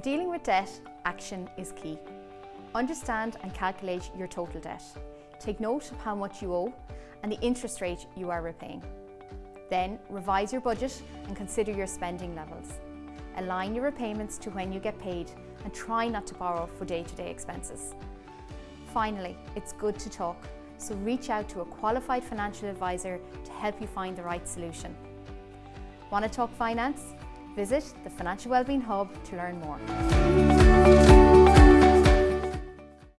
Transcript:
debt, action is key. Understand and calculate your total debt. Take note of how much you owe and the interest rate you are repaying. Then revise your budget and consider your spending levels. Align your repayments to when you get paid and try not to borrow for day-to-day -day expenses. Finally, it's good to talk, so reach out to a qualified financial advisor to help you find the right solution. Want to talk finance? Visit the Financial Wellbeing Hub to learn more.